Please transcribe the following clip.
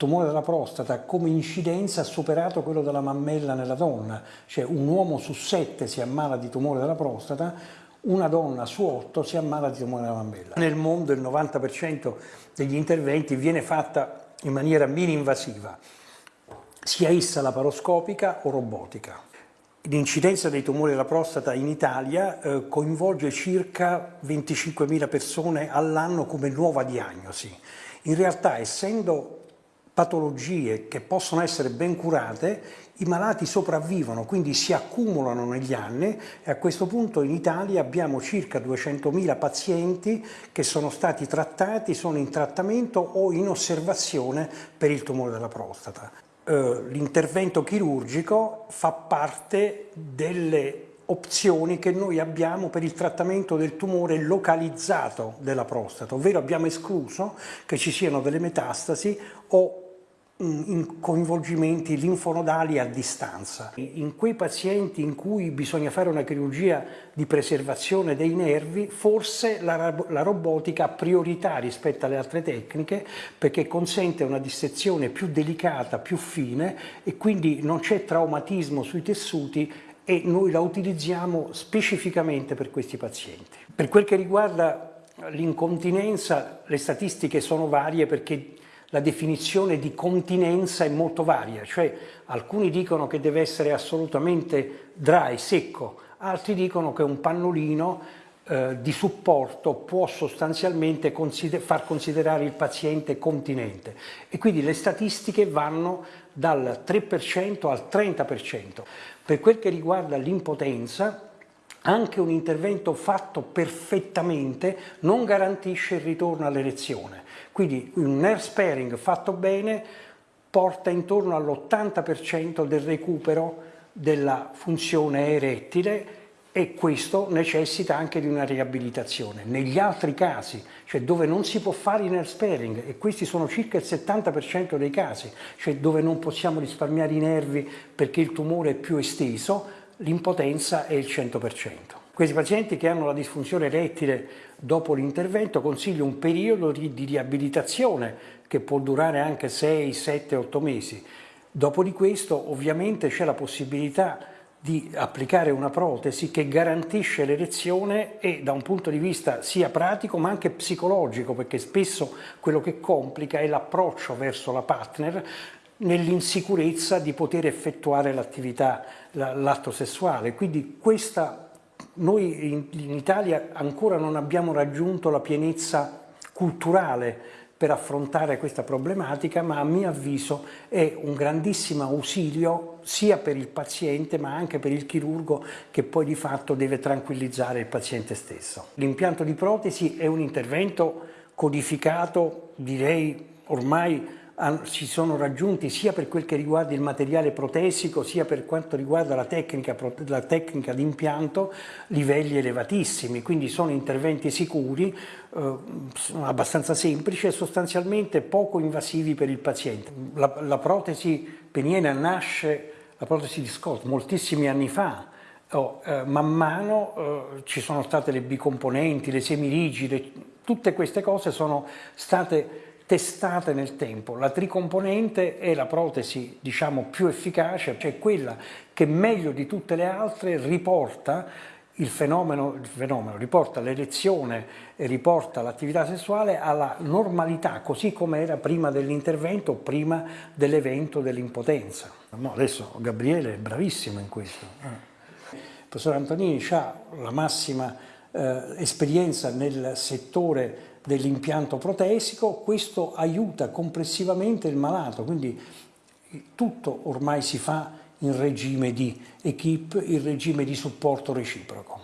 tumore della prostata come incidenza ha superato quello della mammella nella donna, cioè un uomo su sette si ammala di tumore della prostata, una donna su otto si ammala di tumore della mammella. Nel mondo il 90% degli interventi viene fatta in maniera mini-invasiva, sia essa laparoscopica o robotica. L'incidenza dei tumori della prostata in Italia eh, coinvolge circa 25.000 persone all'anno come nuova diagnosi. In realtà, essendo patologie che possono essere ben curate, i malati sopravvivono, quindi si accumulano negli anni e a questo punto in Italia abbiamo circa 200.000 pazienti che sono stati trattati, sono in trattamento o in osservazione per il tumore della prostata. Eh, l'intervento chirurgico fa parte delle opzioni che noi abbiamo per il trattamento del tumore localizzato della prostata, ovvero abbiamo escluso che ci siano delle metastasi o coinvolgimenti linfonodali a distanza. In quei pazienti in cui bisogna fare una chirurgia di preservazione dei nervi, forse la, la robotica ha priorità rispetto alle altre tecniche perché consente una dissezione più delicata, più fine e quindi non c'è traumatismo sui tessuti e noi la utilizziamo specificamente per questi pazienti. Per quel che riguarda l'incontinenza, le statistiche sono varie perché la definizione di continenza è molto varia, cioè alcuni dicono che deve essere assolutamente dry, secco, altri dicono che un pannolino eh, di supporto può sostanzialmente consider far considerare il paziente continente e quindi le statistiche vanno dal 3% al 30%. Per quel che riguarda l'impotenza, anche un intervento fatto perfettamente non garantisce il ritorno all'erezione. Quindi un nerve sparing fatto bene porta intorno all'80% del recupero della funzione erettile e questo necessita anche di una riabilitazione. Negli altri casi, cioè dove non si può fare il nerve sparing, e questi sono circa il 70% dei casi, cioè dove non possiamo risparmiare i nervi perché il tumore è più esteso, l'impotenza è il 100%. Questi pazienti che hanno la disfunzione erettile dopo l'intervento consiglio un periodo di, di riabilitazione che può durare anche 6, 7, 8 mesi. Dopo di questo ovviamente c'è la possibilità di applicare una protesi che garantisce l'erezione e da un punto di vista sia pratico ma anche psicologico perché spesso quello che complica è l'approccio verso la partner nell'insicurezza di poter effettuare l'attività, l'atto sessuale. Quindi questa, noi in, Italia ancora non abbiamo raggiunto la pienezza culturale per affrontare questa problematica, ma a mio avviso è un grandissimo ausilio sia per il paziente ma anche per il chirurgo che poi di fatto deve tranquillizzare il paziente stesso. L'impianto di protesi è un intervento codificato, direi ormai si sono raggiunti sia per quel che riguarda il materiale protesico sia per quanto riguarda la tecnica, la tecnica di impianto livelli elevatissimi, quindi sono interventi sicuri, eh, abbastanza semplici e sostanzialmente poco invasivi per il paziente. La, la protesi peniena nasce, la protesi di Scott, moltissimi anni fa, Oh, eh, man mano eh, ci sono state le bicomponenti, le semirigide, tutte queste cose sono state testate nel tempo. La tricomponente è la protesi diciamo, più efficace, cioè quella che meglio di tutte le altre riporta il fenomeno, il fenomeno riporta l'erezione e riporta l'attività sessuale alla normalità, così come era prima dell'intervento, prima dell'evento dell'impotenza. No, adesso Gabriele è bravissimo in questo. Il professor Antonini ha la massima eh, esperienza nel settore dell'impianto protesico, questo aiuta complessivamente il malato, quindi tutto ormai si fa in regime di equip, in regime di supporto reciproco.